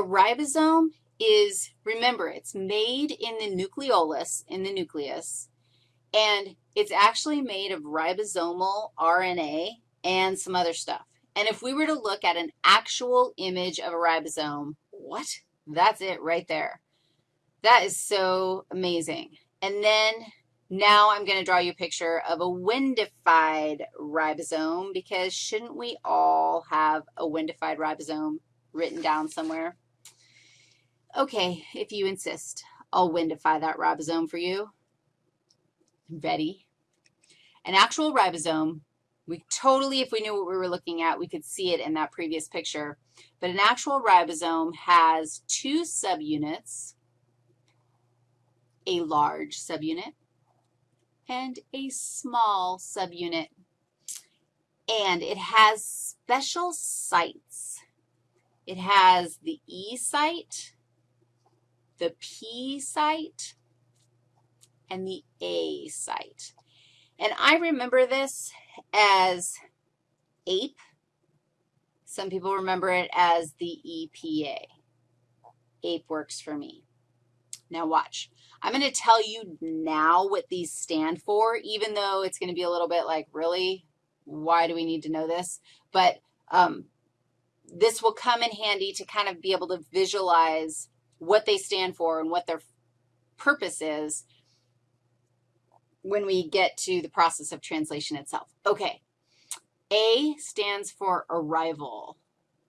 A ribosome is, remember, it's made in the nucleolus, in the nucleus, and it's actually made of ribosomal RNA and some other stuff. And if we were to look at an actual image of a ribosome, what? That's it right there. That is so amazing. And then now I'm going to draw you a picture of a windified ribosome because shouldn't we all have a windified ribosome written down somewhere? Okay, if you insist, I'll windify that ribosome for you. Ready? An actual ribosome, we totally, if we knew what we were looking at, we could see it in that previous picture. But an actual ribosome has two subunits, a large subunit and a small subunit. And it has special sites. It has the E site, the P site, and the A site. And I remember this as APE. Some people remember it as the EPA. APE works for me. Now watch. I'm going to tell you now what these stand for, even though it's going to be a little bit like, really, why do we need to know this? But um, this will come in handy to kind of be able to visualize what they stand for and what their purpose is when we get to the process of translation itself. Okay, A stands for arrival.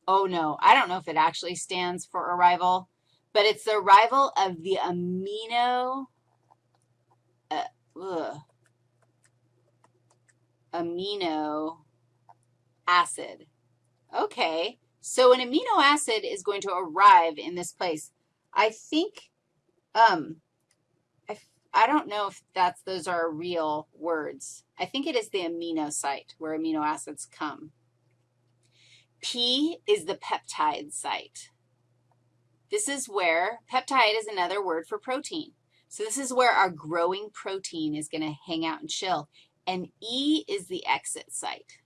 Oh, no, I don't know if it actually stands for arrival but it's the arrival of the amino, uh, amino acid. Okay, so an amino acid is going to arrive in this place. I think, um, I, I don't know if that's, those are real words. I think it is the amino site where amino acids come. P is the peptide site. This is where peptide is another word for protein. So this is where our growing protein is going to hang out and chill. And E is the exit site.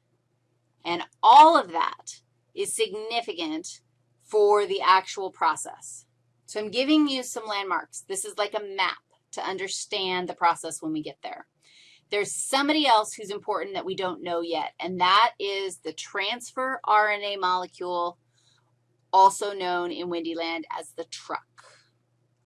And all of that is significant for the actual process. So I'm giving you some landmarks. This is like a map to understand the process when we get there. There's somebody else who's important that we don't know yet, and that is the transfer RNA molecule also known in Windyland as the truck.